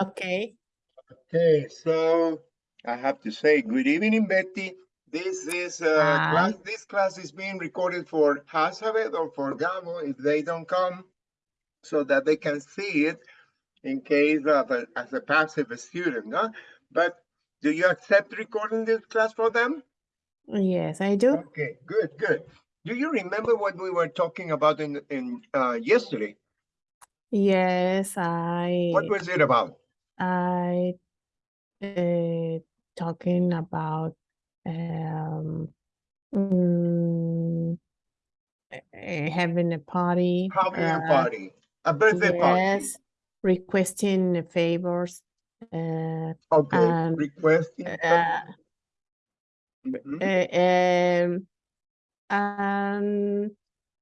Okay. Okay, so I have to say, good evening, Betty. This is uh, Hi. class. This class is being recorded for Hazabeth or for Gamo if they don't come, so that they can see it in case of a, as a passive student. No, but do you accept recording this class for them? Yes, I do. Okay, good, good. Do you remember what we were talking about in in uh, yesterday? Yes, I What was it about? I uh, talking about um mm, eh, having a party. Having a uh, party, a birthday party. Yes, requesting favors. Uh, Okay, and, requesting. uh, Mhm. uh, um,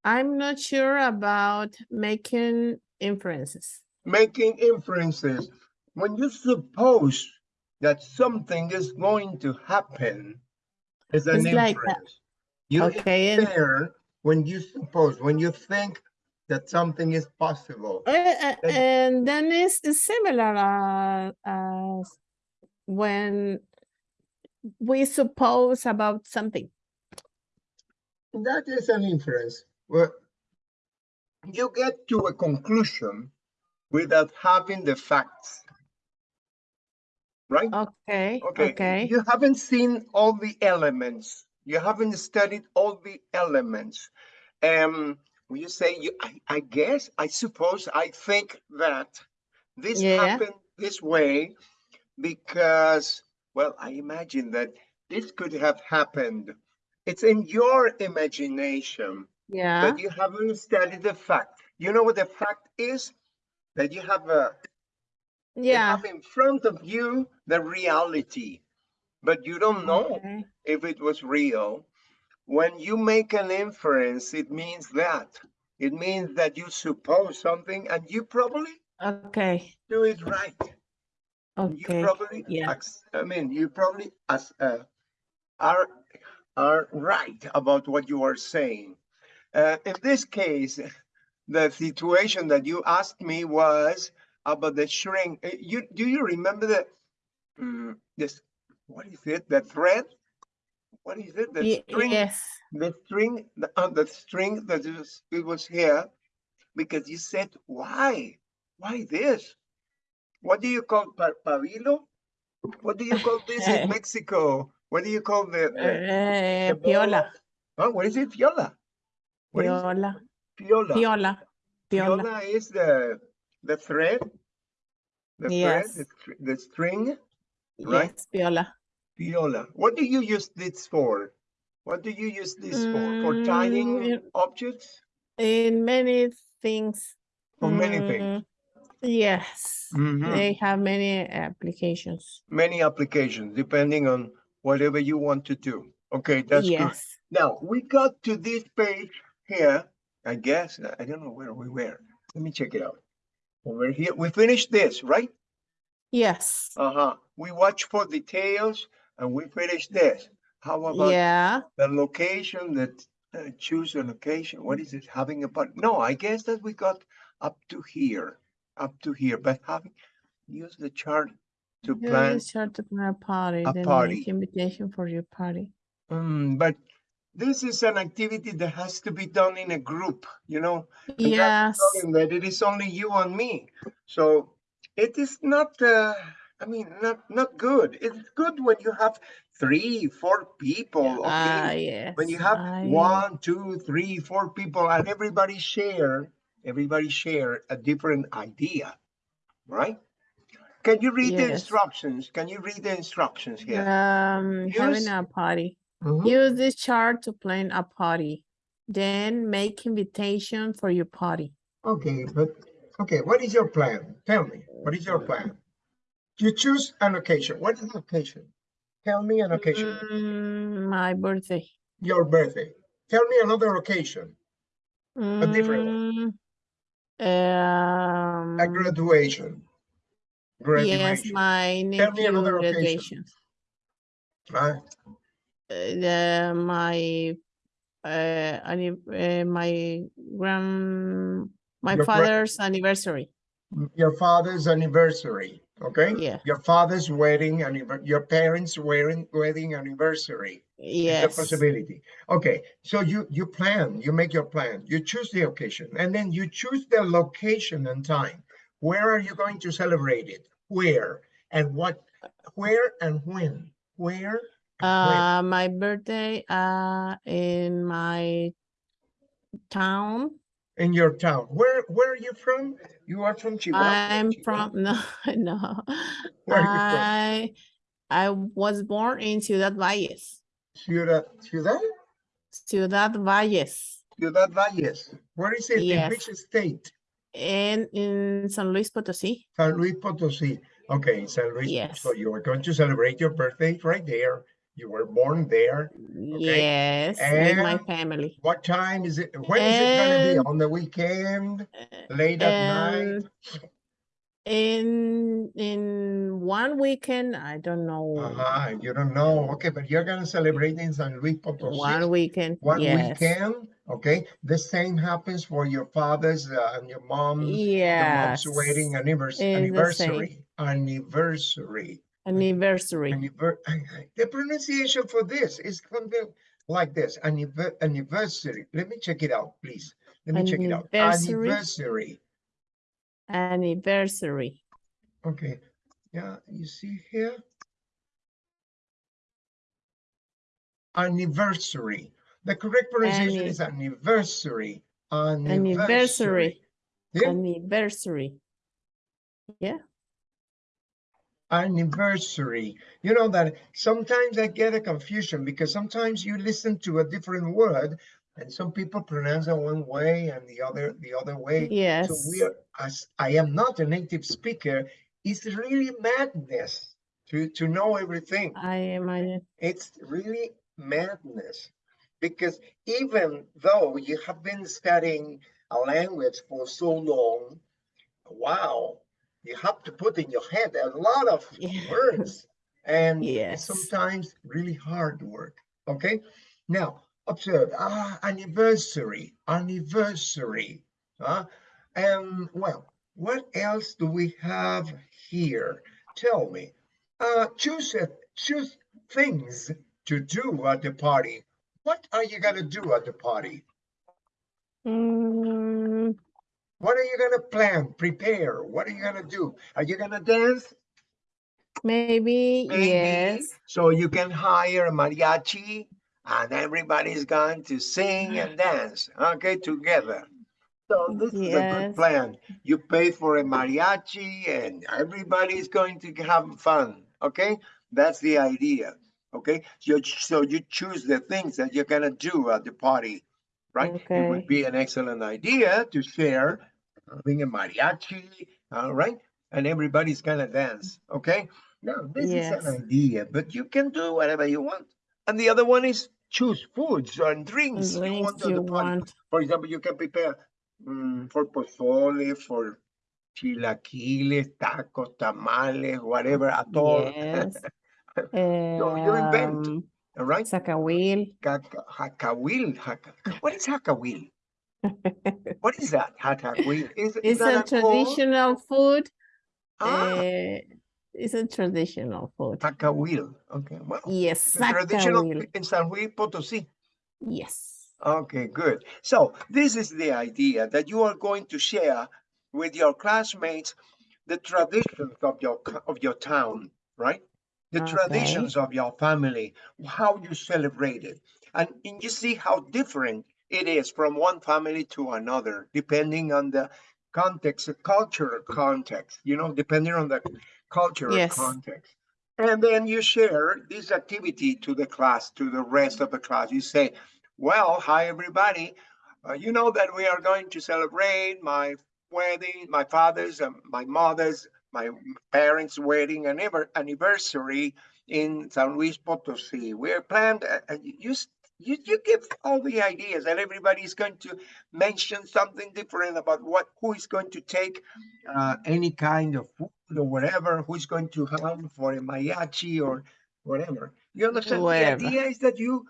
I'm not sure about making inferences. making inferences. When you suppose that something is going to happen, is an It's like that. inference. You Okay, and when you suppose, when you think that something is possible. Uh, uh, and then it's, it's similar uh, as when we suppose about something. That is an inference. Well, you get to a conclusion without having the facts. Right? Okay, Okay, okay. you haven't seen all the elements. You haven't studied all the elements. Um, you say you, I, I guess, I suppose, I think that this Yeah. happened this way because, well, I imagine that this could have happened. It's in your imagination, Yeah, but you haven't studied the fact. You know what the fact is? That you have a, yeah. have in front of you the reality, but you don't know Okay, if it was real. When you make an inference, it means that. It means that you suppose something and you probably okay, do it right. You probably, yeah. I mean, you probably as, uh, are, are right about what you are saying. Uh, in this case, the situation that you asked me was about the shrink. Uh, You, do you remember the, mm, this, what is it, the thread? What is it, the string? Yes, the string, the, uh, the string that is, it was here, because you said, why? Why this? What do you call pa- pabilo? What do you call this in Mexico? What do you call the, the, uh, the piola, Huh, what is it? Fiola? What is it? piola, piola, piola. Fiola is the, the thread? The thread, the, the string, right? Yes, viola. Fiola. What do you use this for? What do you use this for? For Mm, tying it- objects? In many things. For many things. mm, Yes, Mhm. they have many applications. Many applications, depending on whatever you want to do. Okay, that's good. Yes. Now, we got to this page here, I guess, I don't know where we were. Let me check it out. Over here, we finished this, right? Yes. Uh-huh. We watch for details and we finished this. How about Yeah. the location that, uh, choose a location? What is it, having a, but, no, I guess that we got up to here, up to here, but having, use the chart to You plan. start to plan a party, a then party. make invitation for your party. Mm, but this is an activity that has to be done in a group, you know? Yes. That it is only you and me. So it is not, uh, I mean, not, not good. It's good when you have three, four people, Ah, okay? yes. When you have I- one, two, three, four people and everybody share, everybody share a different idea, right? Can you read the instructions? Can you read the instructions here? Um, having Use- a party. Mhm. Use this chart to plan a party. Then make invitation for your party. Okay, but, okay, what is your plan? Tell me, what is your plan? You choose an occasion. What is the occasion? Tell me an occasion. Mm, my birthday. Your birthday. Tell me another occasion. A different one. Um, A graduation. yes, Graduation. my Tell me another occasion. graduation. Right? Uh, the, my, uh, uh, my grand, my Your father's anniversary. Your father's anniversary. Okay? Yeah. Your father's wedding and your parents' wedding, wedding anniversary. It's a possibility. Okay, so you you plan, you make your plan, you choose the occasion, and then you choose the location and time. Where are you going to celebrate it? Where and what? Where and when? Where? Uh, my birthday, uh, in my town. In your town. Where where are you from? You are from Chihuahua. I'm Chihuahua? from, no, no. Where are you from? I, I was born in Ciudad Valles, Ciudad Ciudad Ciudad Valles, Ciudad Valles. Where is it? In Yes. which state? and in San Luis Potosí. San Luis Potosí. Okay, San Luis. Yes. So you are going to celebrate your birthday right there. You were born there. Yes, and with my family. What time is it? When is it gonna be? On the weekend? Late at night? In, in one weekend, I don't know, Uh-huh, you don't know. Okay, but you're gonna celebrate in San Luis one Potosí. weekend, One yes. weekend, okay? The same happens for your father's uh, and your mom, your mom's wedding annivers- It's anniversary, anniversary. Anniversary. Anniver- The pronunciation for this is something like this, anniver- anniversary. Let me check it out, please. Let me check it out. Anniversary. Anniversary. Okay, yeah, you see here? Anniversary. The correct pronunciation Anni- is anniversary. Anniversary. Anniversary. Yeah, Anniversary. Yeah, anniversary. You know that sometimes I get a confusion because sometimes you listen to a different word and some people pronounce it one way and the other the other way. yes. So we are, as I am not a native speaker, it's really madness to, to know everything. I imagine. It's really madness because even though you have been studying a language for so long, wow, you have to put in your head a lot of Yeah. words and Yes. sometimes really hard work. Okay, now observe ah anniversary, anniversary. Huh? And well, what else do we have here? Tell me. Uh, choose a, choose things to do at the party. What are you gonna do at the party? Mm, What are you gonna plan, prepare? What are you gonna do? Are you gonna dance? maybe, Maybe. yes. So you can hire a mariachi and everybody's going to sing and dance, okay, together. So this is a good plan. You pay for a mariachi and everybody's going to have fun, okay? That's the idea, okay? So, so you choose the things that you're gonna do at the party, right? It would be an excellent idea to share, having a mariachi, all right? And everybody's gonna dance, okay? Now, this is an idea, but you can do whatever you want. And the other one is choose foods and drinks you want at you the party. want. For example, you can prepare mm, for pozole, for chilaquiles, tacos, tamales, whatever, atol, Yes. you invent. Um, all right? Zacahuil. Caca- Hacawil, haca- what is hacawil? What is that? Hacawil? Is, is It's that a traditional food. Ah, eh, it's a traditional food. hacawil. Okay, well, Yes, traditional in San Luis Potosí. Yes. Okay, good. So this is the idea that you are going to share with your classmates the traditions of your of your town, right? The Okay. traditions of your family, how you celebrate it. And, and you see how different it is from one family to another, depending on the context, the cultural context, you know, depending on the cultural Yes. context. And then you share this activity to the class, to the rest of the class. You say, well, hi, everybody. Uh, you know that we are going to celebrate my wedding, my father's and my mother's, my parents' wedding anniver- anniversary in San Luis Potosí. We're planned, uh, you, you, you give all the ideas and everybody's going to mention something different about what, who is going to take uh, any kind of food or whatever, who's going to have for a mariachi or whatever. You understand? Whatever. The idea is that you,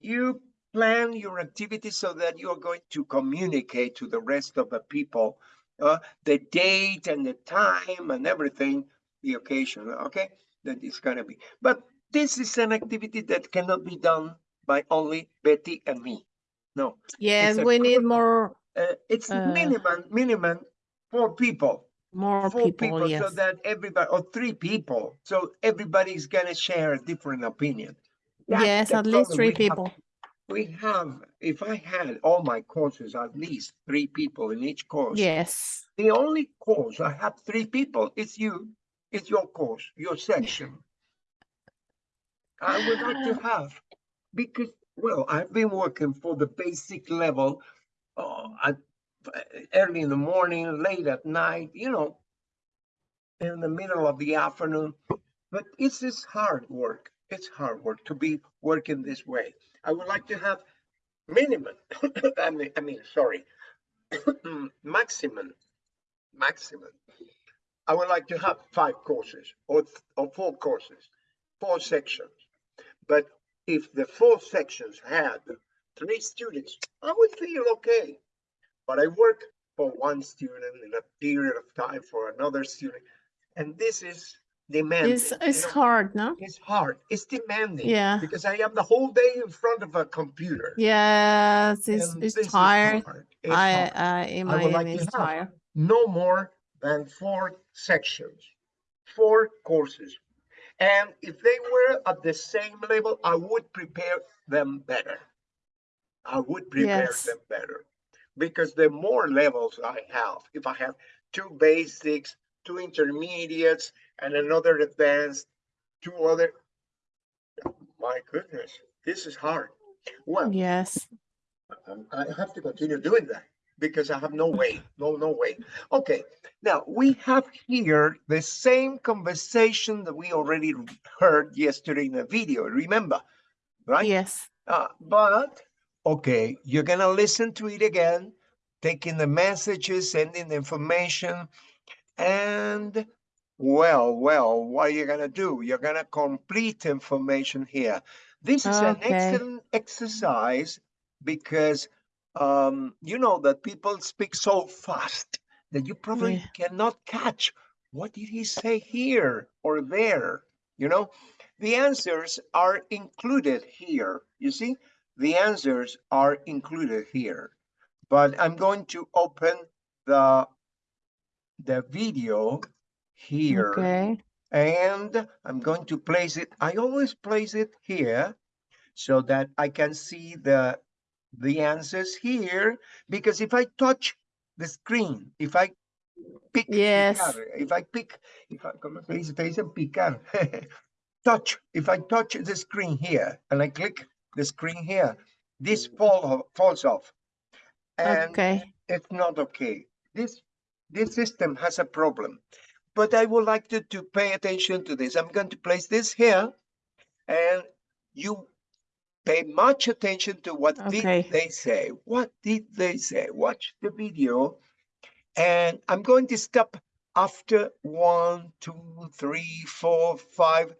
you plan your activities so that you are going to communicate to the rest of the people uh, the date and the time and everything the occasion, okay? That is gonna be, but this is an activity that cannot be done by only Betty and me. No, Yes, we need group. more, uh, it's Uh, minimum, minimum four people. more Four people, so yes. that everybody, or three people, so everybody's gonna share a different opinion. That's Yes, at least three we have. people. We have, if I had all my courses, at least three people in each course. Yes, The only course I have three people is you, it's your course, your section. I would like to have, because, well, I've been working for the basic level, uh, at, early in the morning, late at night, you know, in the middle of the afternoon, but it's just hard work. It's hard work to be working this way. I would like to have minimum, I mean, I mean, sorry, maximum, maximum. I would like to have five courses or, or four courses, four sections. But if the four sections had three students, I would feel okay. But I work for one student in a period of time for another student. And this is demanding. it's, you know? hard, no? It's hard. It's demanding. Yeah. Because I am the whole day in front of a computer. Yes, it's, and it's tired. hard. It's I, hard. I I would like to it's tired. no more than four sections, four courses. And if they were at the same level, I would prepare them better. I would prepare Yes. them better. Because the more levels I have, if I have two basics, two intermediates, and another advanced, two other, my goodness, this is hard. Well, Yes, I have to continue doing that because I have no way, no, no way. Okay, now we have here the same conversation that we already heard yesterday in the video, remember? Right? yes, Uh, but, okay, you're gonna listen to it again, taking the messages, sending the information, and well, well, what are you gonna do? You're gonna complete information here. This is an excellent exercise because um, you know that people speak so fast that you probably Yeah. cannot catch what did he say here or there, you know? The answers are included here. You see, the answers are included here. But I'm going to open the the video here okay, and I'm going to place it. I always place it here so that I can see the the answers here because if I touch the screen, if I pick, Yes. picar, if I pick, if I come dice, se dice picar, touch, if I touch the screen here and I click the screen here, this fall falls off. And okay, it's not okay. This this system has a problem. But I would like you to pay attention to this. I'm going to place this here and you pay much attention to what Okay. did they say. What did they say? Watch the video and I'm going to stop after one, two, three, four, five,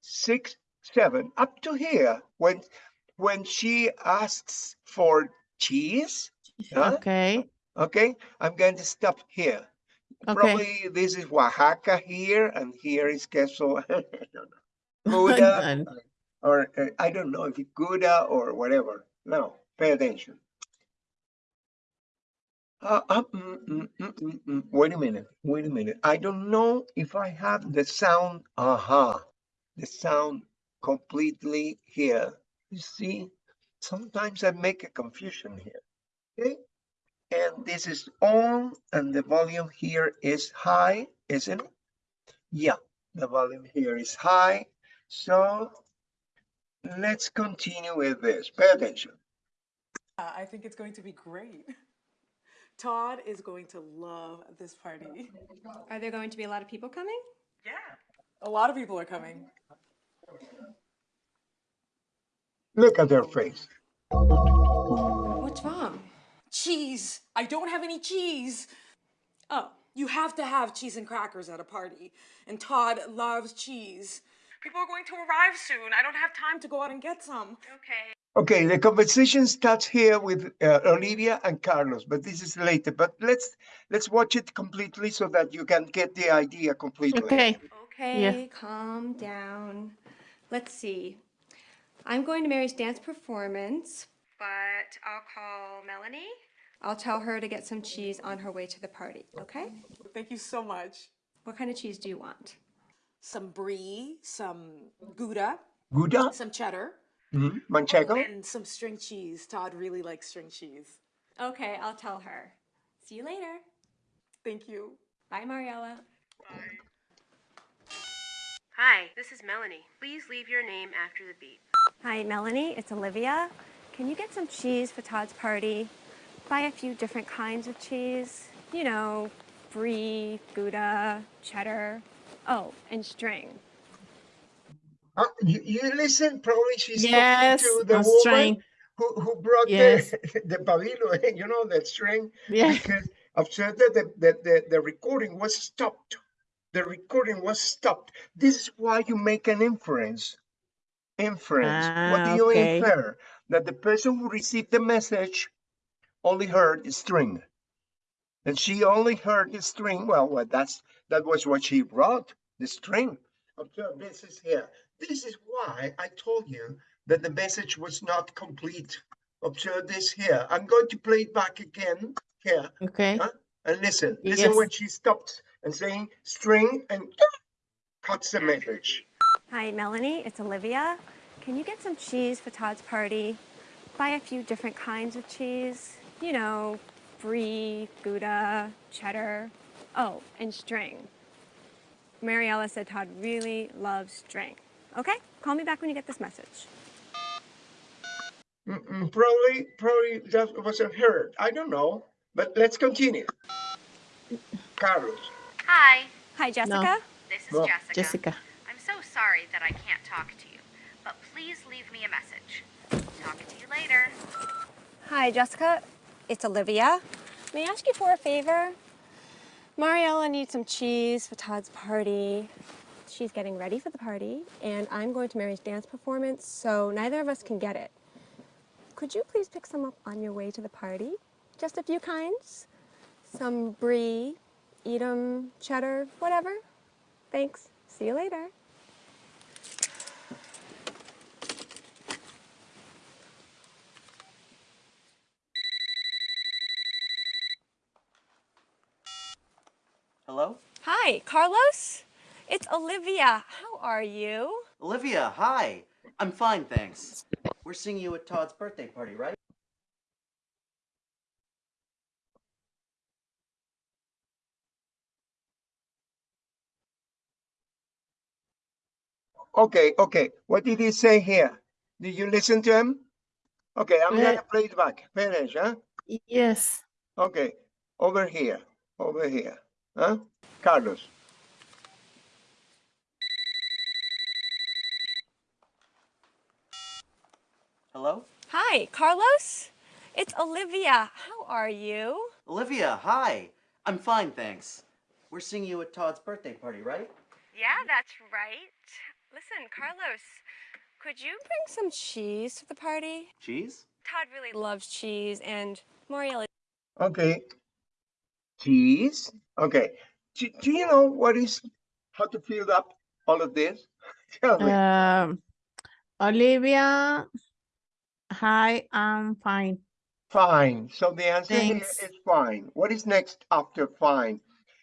six, seven, up to here when when she asks for cheese. Huh? okay, Okay, I'm going to stop here. okay. Probably this is Oaxaca here, and here is queso. I or uh, I don't know if it's Gouda or whatever. No, pay attention. Uh, uh, mm, mm, mm, mm, mm. Wait a minute, wait a minute. I don't know if I have the sound, aha, the sound completely here. You see, sometimes I make a confusion here. Okay, and this is on, and the volume here is high, isn't it? Yeah, the volume here is high. So let's continue with this. Pay attention. Uh, I think it's going to be great. Todd is going to love this party. Are there going to be a lot of people coming? Yeah. A lot of people are coming. Look at their face. What's wrong? Cheese. I don't have any cheese. Oh, you have to have cheese and crackers at a party. And Todd loves cheese. People are going to arrive soon. I don't have time to go out and get some. Okay. Okay, the conversation starts here with uh, Olivia and Carlos, but this is later. But let's let's watch it completely so that you can get the idea completely. Okay, Okay, calm down. Let's see. I'm going to Mary's dance performance, but I'll call Melanie. I'll tell her to get some cheese on her way to the party, okay? Thank you so much. What kind of cheese do you want? Some brie, some Gouda, Gouda, some cheddar, Mhm. manchego. and some string cheese. Todd really likes string cheese. Okay, I'll tell her. See you later. Thank you. Bye, Mariella. Hi, this is Melanie. Please leave your name after the beep. Hi, Melanie. It's Olivia. Can you get some cheese for Todd's party? Buy a few different kinds of cheese. You know, brie, Gouda, cheddar. Oh, and string. Uh, you, you listen, probably she's Yes, talking to the a woman string. who, who brought Yes. the, the pabilo, you know, that string. Yeah. Because observe that the, the, the, the recording was stopped. The recording was stopped. This is why you make an inference. Inference. what do Ah, you okay. infer? That the person who received the message only heard the string. And she only heard the string. Well, well, that's that was what she wrote, the string. Observe, this is here. This is why I told you that the message was not complete. Observe this here. I'm going to play it back again here. Okay. Huh? And listen, listen Yes. when she stops and saying string and cuts the message. Hi, Melanie. It's Olivia. Can you get some cheese for Todd's party? Buy a few different kinds of cheese. You know, brie, Gouda, cheddar. Oh, and string. Mariella said Todd really loves string. Okay? Call me back when you get this message. Mm-mm, probably, probably that wasn't heard. I don't know. But let's continue. Carlos. Hi, Hi, Jessica. this is Well, Jessica. Jessica. I'm so sorry that I can't talk to you, but please leave me a message. Talk to you later. Hi, Jessica. It's Olivia. May I ask you for a favor? Mariella needs some cheese for Todd's party. She's getting ready for the party, and I'm going to Mary's dance performance, so neither of us can get it. Could you please pick some up on your way to the party? Just a few kinds. Some brie, Edam, cheddar, whatever. Thanks. See you later. Hello? Hi, Carlos. It's Olivia. How are you? Olivia, hi. I'm fine, thanks. We're seeing you at Todd's birthday party, right? Okay, okay. What did he say here? Did you listen to him? Okay, I'm gonna Uh, play it back. Finish, huh? Yes. Okay, over here, over here, huh? Carlos. Hello? Hi, Carlos. It's Olivia. How are you? Olivia, hi. I'm fine, thanks. We're seeing you at Todd's birthday party, right? Yeah, that's right. Listen, Carlos, could you bring some cheese to the party? Cheese? Todd really loves cheese, and Moriel Okay. Cheese. Okay. Do, do you know what is how to fill up all of this? Tell me. Um, Olivia. Hi, I'm fine. Fine. So the answer here is fine. What is next after fine?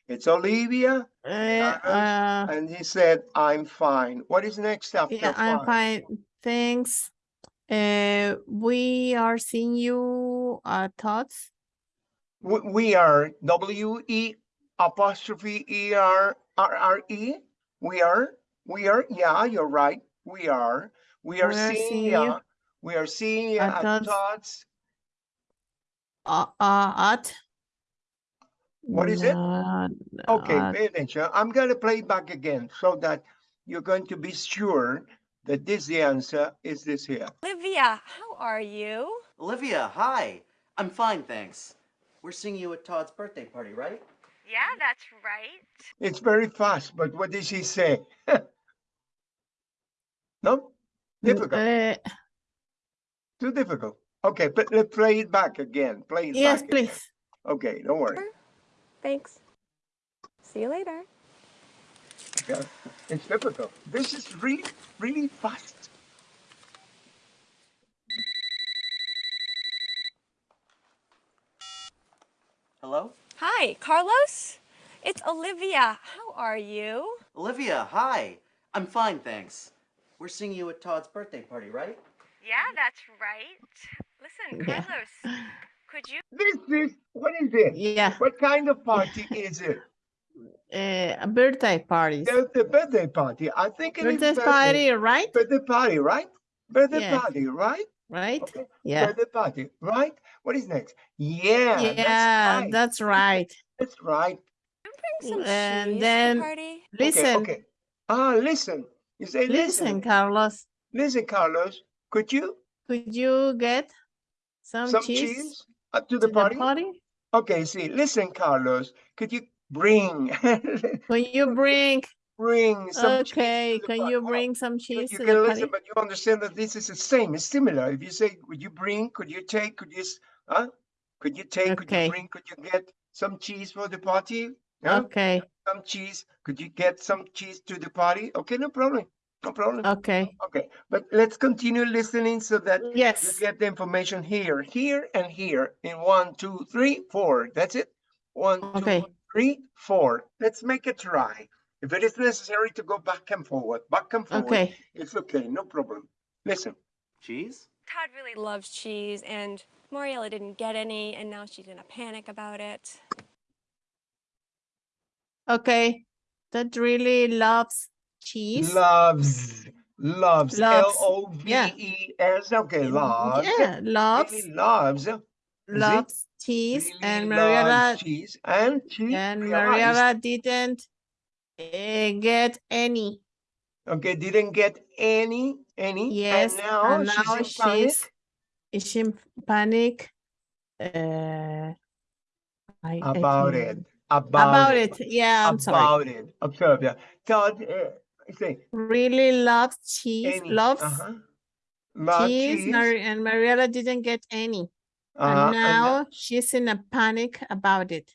It's Olivia, Uh, uh, and he said, I'm fine. What is next after yeah, I'm fine. Thanks. Uh, we are seeing you Todd's. We, we are W E apostrophe E R R R E. We are, we are, yeah, you're right. We are, we are We are seeing seeing you. We are seeing ya at at Todd's. Todd's. Uh, uh, at. What is it? Uh, Okay, at- pay attention. I'm gonna play it back again so that you're going to be sure that this the answer is this here. Olivia, how are you? Olivia, hi. I'm fine, thanks. We're seeing you at Todd's birthday party, right? Yeah, that's right. It's very fast, but what did she say? No? Difficult, uh, too difficult. Okay, but let's play it back again. Play it yes, back. again. please. Okay, don't worry. Thanks. See you later. Yeah, it's difficult. This is really, really fast. Hello? Hi, Carlos? It's Olivia. How are you? Olivia, hi. I'm fine, thanks. We're seeing you at Todd's birthday party, right? Yeah, that's right. Listen, Yeah. Carlos, could you This is, what is it? Yeah, What kind of party is it? uh, a birthday party. The, the birthday party. I think it is Birthday party, right? Birthday party, right? Birthday Yeah. party, right? Right? Okay. Yeah. Birthday party, right? What is next? Yeah, Yeah, that's right. that's right. That's right. Some And then- party. Listen, Okay, okay. Ah, listen. You say listen, listen. Carlos. Listen, Carlos. Could you Could you get some, some cheese, cheese uh, to to the party? party? Okay, see, listen, Carlos. Could you bring Can you bring? Bring some cheese Okay, can you bring some cheese you to can listen, but you understand that this is the same. It's similar. If you say, would you bring? Could you take? Could you? Huh? Could you take? Could you bring? Could you get some cheese for the party? Huh? Okay, Some cheese. Could you get some cheese to the party? Okay, no problem. No problem. okay. Okay, but let's continue listening so that yes you get the information here, here, and here in one, two, three, four. That's it. One, Okay. two, three, four. Let's make a try. If it is necessary to go back and forward, back and forward, okay. it's okay, no problem. Listen, Cheese? Todd really loves cheese, and Mariella didn't get any, and now she's in a panic about it. Okay, Todd really loves cheese. loves, loves, L Loves, yeah. E S. Okay, loves. Yeah, loves, Really loves. loves cheese, really and loves cheese and cheese. and realized- Mariela didn't uh, get any. Okay, didn't get any, any. Yes, and now, and now she's in panic she's is in panic. Uh, I, I about can't- it. About, About it. Yeah, I'm sorry. about it. Observe that. Todd, uh, say Really loves cheese. any. Loves uh-huh. Love cheese. cheese. Mari- and Mariela didn't get any. uh-huh, and and now she's in a panic about it.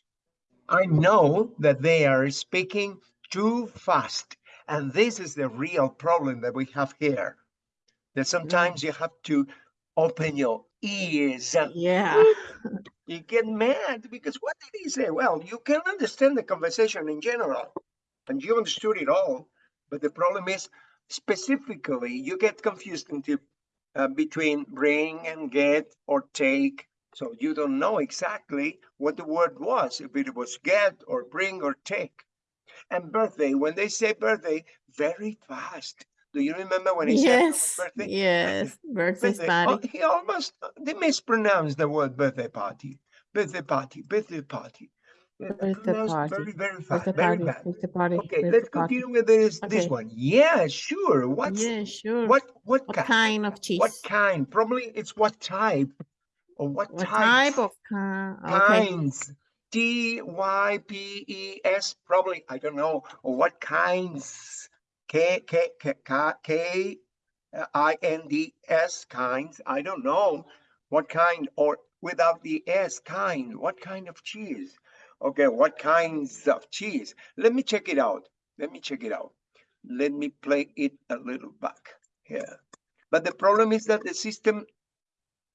I know that they are speaking too fast. And this is the real problem that we have here. That sometimes you have to open your ears. Yeah. You get mad because what did he say? Well, you can understand the conversation in general and you understood it all. But the problem is specifically you get confused into uh, between bring and get or take. So you don't know exactly what the word was, if it was get or bring or take. And birthday, when they say birthday, very fast. Do you remember when he said Yes. birthday? Yes. Birthday Birthday. Oh, party. he almost they mispronounced the word birthday party. Birthday party, birthday party. Birthday party, Very, very fast, Birthday very party. Birthday party. Okay, birthday let's party. continue with this this one. Yeah, sure. What's Yeah, sure. what what What kind? kind of cheese? What kind? Probably it's what type or what, What type of kind? Okay. T Y P E S. Probably I don't know. What kinds? K K K K K I N D S kinds. I don't know what kind or without the S kind. What kind of cheese? Okay, what kinds of cheese? Let me check it out. Let me check it out. Let me play it a little back here. But the problem is that the system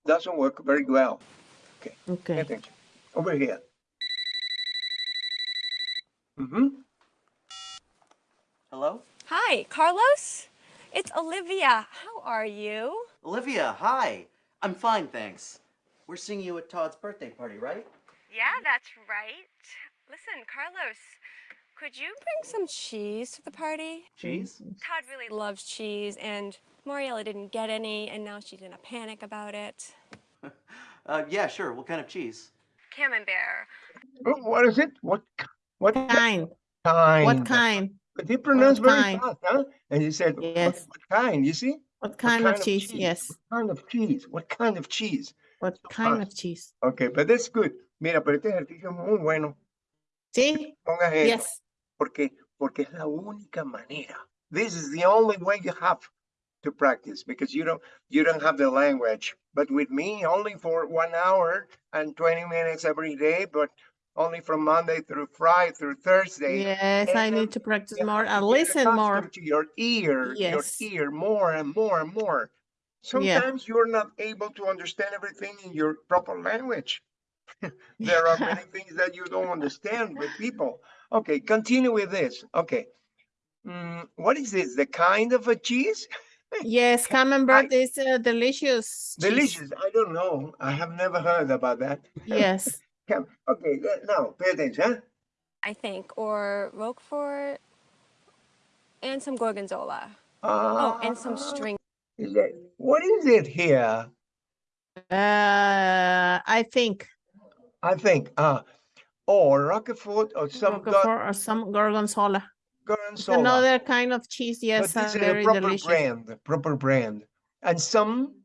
doesn't work very well. Okay. Okay. Over here. Mm-hmm. Hello? Hi, Carlos? It's Olivia. How are you? Olivia, hi. I'm fine, thanks. We're seeing you at Todd's birthday party, right? Yeah, that's right. Listen, Carlos, Could you bring some cheese to the party? Cheese? Todd really loves cheese, and Mariella didn't get any, and now she's in a panic about it. Uh, yeah, sure. What kind of cheese? Camembert. Oh, What is it? What ki- what Kind. kind? What kind? But he pronounced very kind? fast, huh? And he said, Yes. what kind? You see? What kind kind of of cheese? cheese? Yes. What kind of cheese? What kind of cheese? What So kind of cheese? Okay, but that's good. Mira, pero este ejercicio es muy bueno. See? Pongas eso. Yes. Porque, porque es la única manera. This is the only way you have to practice because you don't you don't have the language. But with me, only for one hour and 20 minutes every day, but only from Monday through Friday through Thursday. Yes, I need to practice more and listen more. To your ear, Yes. your ear more and more and more. Sometimes you're not able to understand everything in your proper language. There are many things that you don't understand with people. Okay, continue with this. Okay. Mm, what is this? The kind of a cheese? Yes, camembert is uh, delicious. cheese. Delicious. I don't know. I have never heard about that. Yes. Come- Okay, now pay attention. I think, or Roquefort, and some Gorgonzola. Oh, and some Ah, string. is that- What is it here? Uh, I think I think, uh, or Roquefort or some Roquefort or some gorgonzola. Gorgonzola. another kind of cheese. But Yes, this uh, is a proper delicious. brand, proper brand. And some and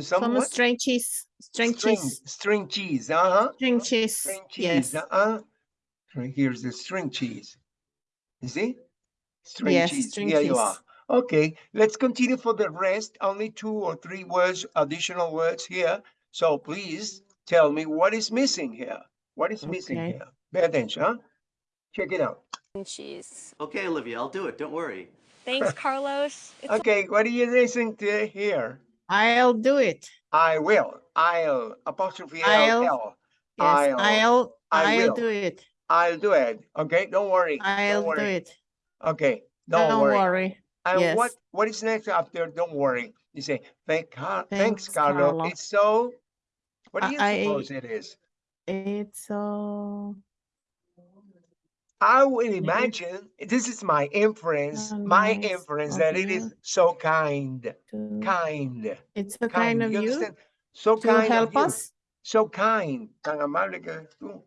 some, Some string cheese, string string, cheese, string cheese, uh-huh. string cheese. String cheese, Yes, uh-uh. Right Here's the string cheese. You see? String Yes, cheese. string Here you are. Okay, let's continue for the rest. Only two or three words, additional words here. So please tell me what is missing here. What is missing Okay. here? Pay attention, huh? Check it out. cheese. Okay, Olivia, I'll do it. Don't worry. Thanks, Carlos. It's Okay, what do you listen to here? I'll do it. I will. I'll apostrophe L I'll- L. Yes, I'll- I'll, I I'll do it. I'll do it. Okay, don't worry. I'll don't do it. Okay, don't, Don't worry. worry. And what what is next after? Don't worry. You say thank thanks, Thanks, Carlo. Carlo. It's so. What do you I- suppose it is? It's so I would imagine this is my inference. My nice inference of that it is so kind, kind, it's a kind. kind of you you? So to kind help of you. us. So kind, tan amable que eres tú.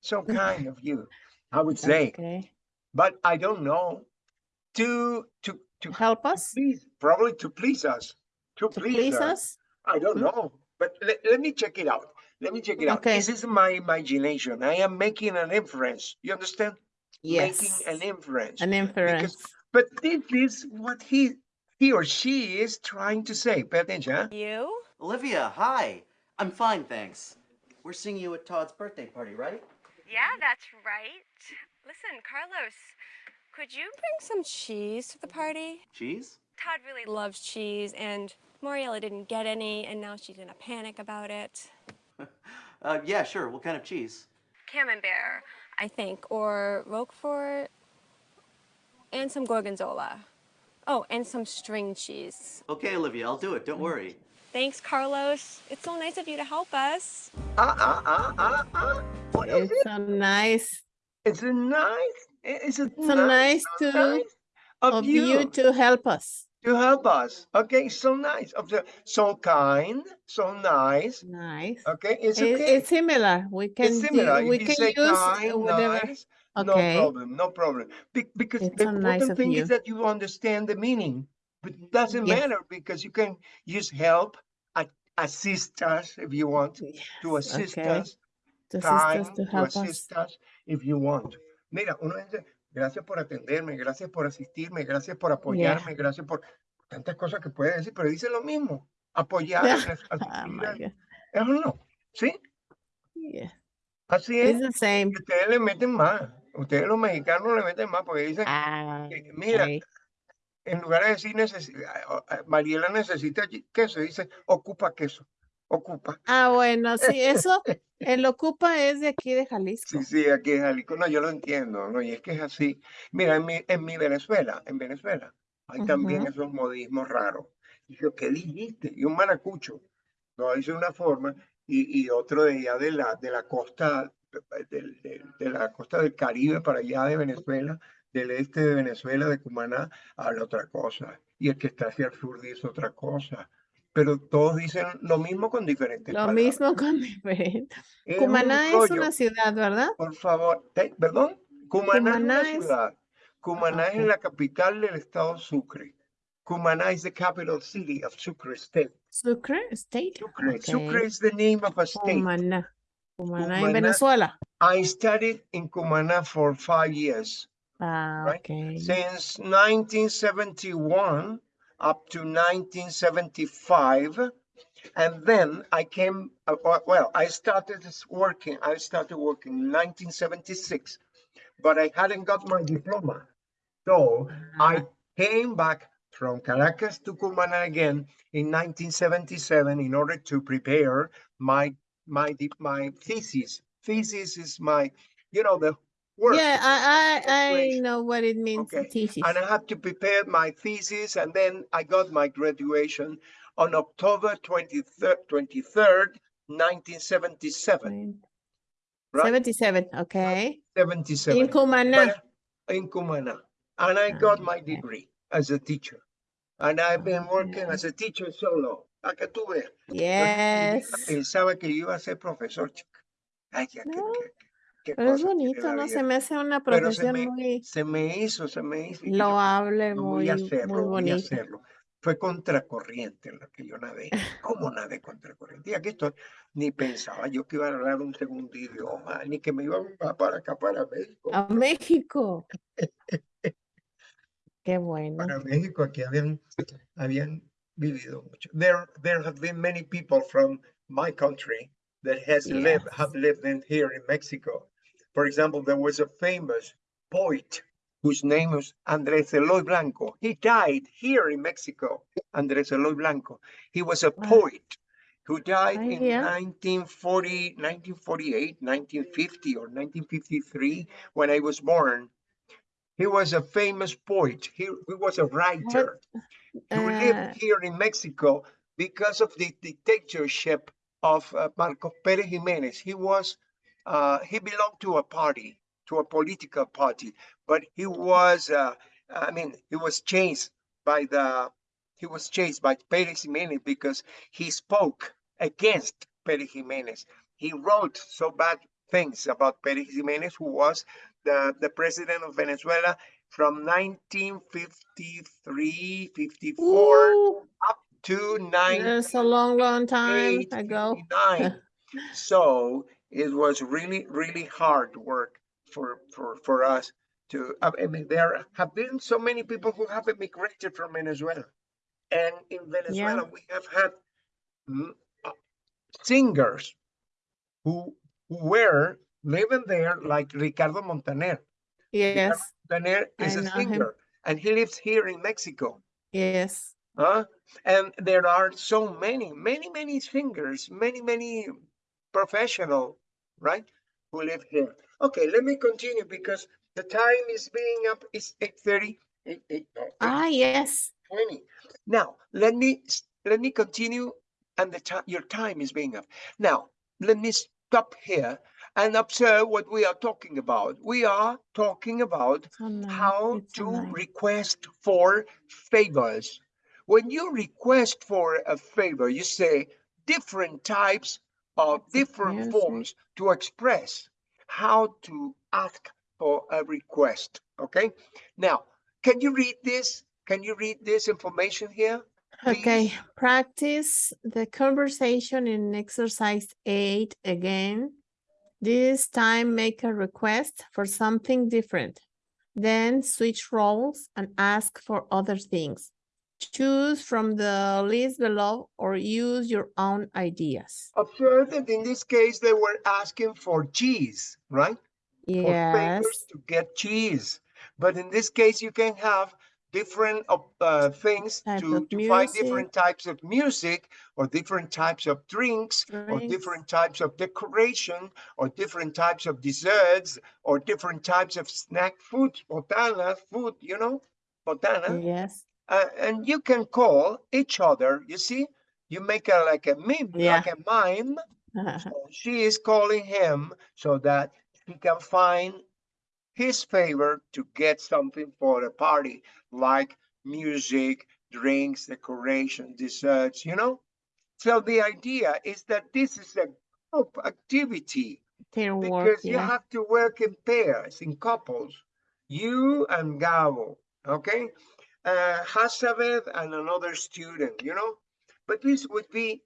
So kind of you, I would say. Okay. But I don't know. To to to Help us please, probably to please us. To, to please, please us. us. I don't Hmm? know. But let, let me check it out. Let me check it out. Okay. This is my imagination. I am making an inference. You understand? Yes. Making an inference. An inference. But this is what he he or she is trying to say. Pay attention. huh? you. Olivia, hi. I'm fine, thanks. We're seeing you at Todd's birthday party, right? Yeah, that's right. Listen, Carlos, could you bring some cheese to the party? Cheese? Todd really loves cheese, and Mariella didn't get any, and now she's in a panic about it. Uh, yeah, sure. What kind of cheese? Camembert, I think, or Roquefort, and some Gorgonzola. Oh, and some string cheese. Okay, Olivia, I'll do it. Don't worry. Thanks, Carlos. It's so nice of you to help us. Ah, ah, ah, ah, ah. What is It's it? so nice. It's a nice. It's a So nice so to nice of, of you, you to help us. To help us. Okay, so nice. Of the so kind, so nice. Nice. Okay, it's okay. It's similar. We can It's similar. If we can use kind, whatever. nice, no problem, no problem. Be- because It's the nice important of thing you. is that you understand the meaning. But it doesn't Yes. matter because you can use help, assist us if you want, to assist okay. us, To assist us, to to help us. assist us if you want. Mira, uno dice, gracias por atenderme, gracias por asistirme, gracias por apoyarme, gracias por tantas cosas que puede decir, pero dice lo mismo. Apoyar, Oh asistir, my God. ¿es o no? ¿Sí? Yeah. Así es. Ustedes le meten más. Ustedes los mexicanos le meten más porque dicen, Ah, que, mira, okay. en lugar de decir necesi- ah, Mariela necesita queso, dice ocupa queso. Ocupa. Ah, bueno, sí, eso, el Ocupa es de aquí de Jalisco. Sí, sí, aquí es Jalisco. No, yo lo entiendo, ¿no? Y es que es así. Mira, en mi, en mi Venezuela, en Venezuela, hay también Ujú. esos modismos raros. Y yo, ¿qué dijiste? Y un maracucho lo dice de una forma y, y otro de allá de la, de la costa, del- del- de la costa del Caribe para allá de Venezuela, del este de Venezuela, de Cumaná, habla otra cosa. Y el que está hacia el sur dice otra cosa. Pero todos dicen lo mismo con diferentes Lo palabras. mismo con diferente. Es un Cumaná es una ciudad, ¿verdad? Por favor, te- perdón, Cumaná, es una es- ciudad. Cumaná ok. es la capital del estado Sucre. Cumaná is the capital city of Sucre State. Sucre State. Sucre, Sucre Okay. is the name of a state. Cumaná. Cumaná Cumaná. en Venezuela. I studied in Cumaná for five years, Ah, Right. okay. since 1971 up to 1975. And then I came, uh, uh, well, I started working, I started working in 1976, but I hadn't got my diploma. So I came back from Caracas to Cumaná again in 1977 in order to prepare my my my thesis. Thesis is my, you know, the work. Yeah, I, I, I know what it means, Okay, thesis. And I had to prepare my thesis, and then I got my graduation on October 23rd, 23rd 1977. right? Seventy-seven, okay. 77. In Cumaná. But, uh, In Cumaná. And I got my degree as a teacher. And I've been oh, working as a teacher solo. Que veas. Yo Yes. Pensaba que iba a ser profesor, chica. Ay, ya, No, qué- qué Pero es cosa bonito, ¿no? Se me hace una se profesión me, muy se me hizo, se me hizo. "No, voy muy, muy hacerlo, voy a bonita. hacerlo. Fue contracorriente lo que yo nadé. ¿Cómo nadé contracorriente? Y aquí estoy. Ni pensaba yo que iba a hablar un segundo idioma, ni que me iban a para acá, para México. A México. Qué bueno. Para México, aquí habían, habían vivido mucho. There, there have been many people from my country that has lived, have lived in here in Mexico. For example, there was a famous poet whose name was Andrés Eloy Blanco. He died here in Mexico, Andrés Eloy Blanco. He was a poet who died in yeah. 1940, 1948, 1950, or 1953 when I was born. He was a famous poet. He, he was a writer who Uh, lived here in Mexico because of the dictatorship of uh, Marcos Pérez Jiménez. He was, uh, he belonged to a party, to a political party, but he was, uh, I mean, he was chased by the, he was chased by Pérez Jiménez because he spoke against Pérez Jiménez. He wrote so bad things about Pérez Jiménez, who was the, the president of Venezuela from 1953, 54 ooh, to 9 That's a long, long time ago. 59. so it was really, really hard work for for for us to. I mean, there have been so many people who have immigrated from Venezuela, and in Venezuela we have had uh, singers who who were living there, like Ricardo Montaner. Yes, Ricardo Montaner is a know him. singer, and he lives here in Mexico. yes. Huh? And there are so many, many, many singers, many, many professional, right? Who live here. Okay, let me continue because the time is being up. It's 8.30, 8, 8, no, Ah, yes. 20. Now, let me, let me continue and the time, your time is being up. Now, let me stop here and observe what we are talking about. We are talking about So nice. how It's to nice. request for favors. When you request for a favor, you say different types of different forms to express how to ask for a request. Okay. Now, can you read this? Can you read this information here? Okay, practice the conversation in exercise eight again. This time make a request for something different. Then switch roles and ask for other things. Choose from the list below or use your own ideas. Observe that in this case, they were asking for cheese, right? for Yes, to get cheese. But in this case, you can have different uh, things Type to, to find different types of music or different types of drinks or different types of decoration or different types of desserts or different types of snack food, botana food, you know, botana. yes, Uh, and you can call each other, you see, you make a like a meme, like a mime. So she is calling him so that he can find his favor to get something for the party, like music, drinks, decoration, desserts, you know? So the idea is that this is a group activity teamwork, because you yeah. have to work in pairs, in couples. You and Gabo, okay? Uh, Hasabeth and another student, you know? But this would be,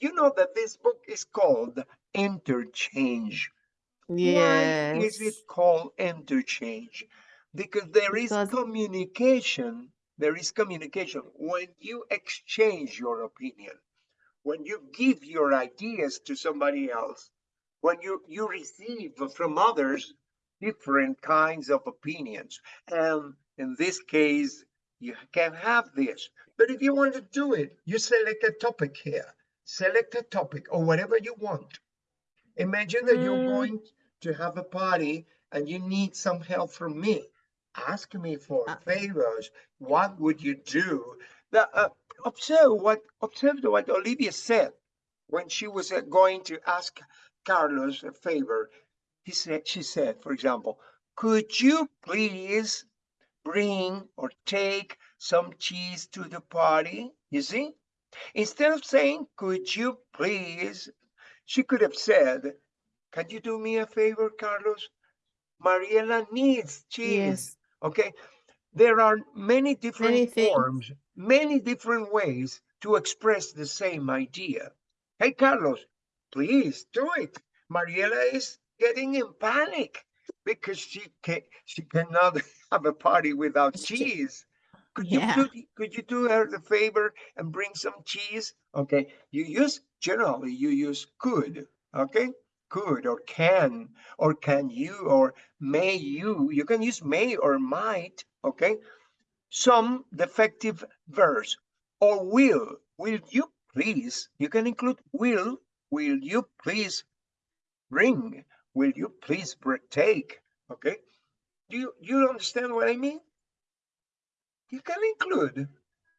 you know that this book is called Interchange. Why is it called interchange? Because there is Because- communication. There is communication when you exchange your opinion. when you give your ideas to somebody else, when you, you receive from others different kinds of opinions. And in this case, you can have this. But if you want to do it, you select a topic here. Select a topic or whatever you want. Imagine that you're Mm. going to have a party and you need some help from me. Ask me for Ah. favors. What would you do? The, uh, observe what observe what Olivia said when she was uh, going to ask Carlos a favor. He said, she said, for example, could you please bring or take some cheese to the party? You see, instead of saying, could you please, she could have said, can you do me a favor, Carlos? Mariela needs cheese. Yes, Okay, there are many different forms, many different ways to express the same idea. Hey, Carlos, please do it. Mariela is getting in panic because she can she cannot have a party without cheese. Could you do could you do her the favor and bring some cheese? Okay, you use generally you use could, okay? Could or can or can you or may you. You can use may or might, okay? Some defective verbs or will. Will you please? You can include will. Will you please bring? Will you please take? Okay. Do you, you understand what I mean? You can include.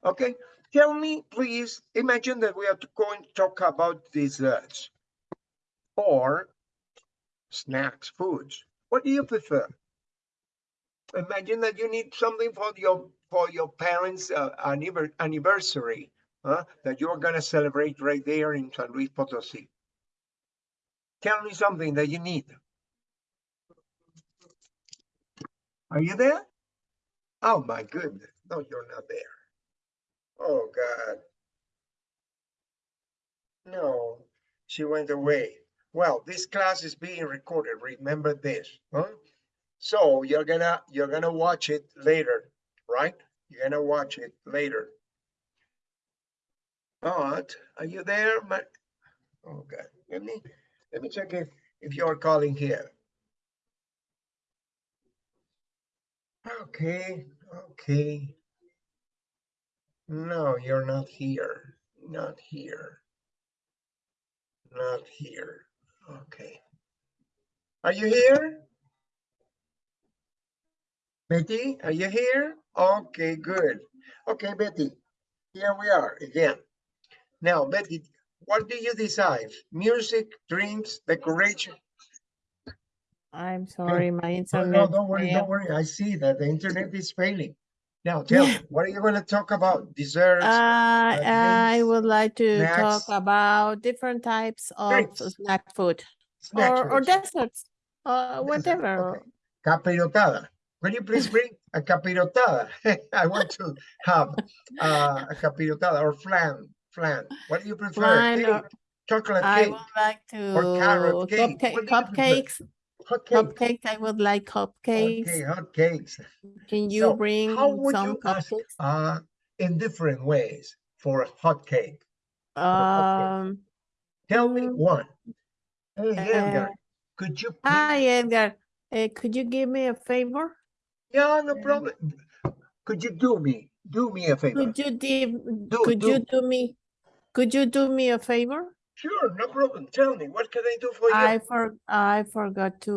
Okay. Tell me, please, imagine that we are going to talk about desserts or snacks, foods. What do you prefer? Imagine that you need something for your for your parents' uh, anniversary, huh? that you're gonna celebrate right there in San Luis Potosí. Tell me something that you need. Are you there? Oh my goodness! No, you're not there. Oh God. No, she went away. Well, this class is being recorded. Remember this, huh? So you're gonna you're gonna watch it later, right? You're gonna watch it later. But are you there? My oh God, let me let me check if if you're calling here. Okay, okay. No, you're not here. Not here. Not here. Okay. Are you here? Betty, are you here? Okay, good. Okay, Betty, here we are again. Now, Betty, what do you decide? Music, dreams, decoration? I'm sorry, my Oh, no, internet. don't worry, don't worry. I see that the internet is failing. Now, tell me, what are you going to talk about? Desserts? Uh, I would like to talk about different types of Drinks. snack food snacks, or, or desserts, uh, whatever. okay. Capirotada. Will you please bring a capirotada? I want to have uh, a capirotada or flan. Flan. What do you prefer? Flan Cake, or- chocolate I cake, would like to or carrot cake. cupcake, What do you prefer? Cupcakes, hot cake. cupcakes. I would like cupcakes. Okay, hot cakes. Can you So, bring how would some you ask uh, in different ways for a hot cake? Um, Tell me Mm, one. Hey, Edgar, uh, could you? hi Edgar, uh, could you give me a favor? Yeah, no problem. Could you do me, do me a favor? Could you give, Do- could you do. do me, could you do me a favor? Sure, no problem. Tell me, what can I do for you? I for, I forgot to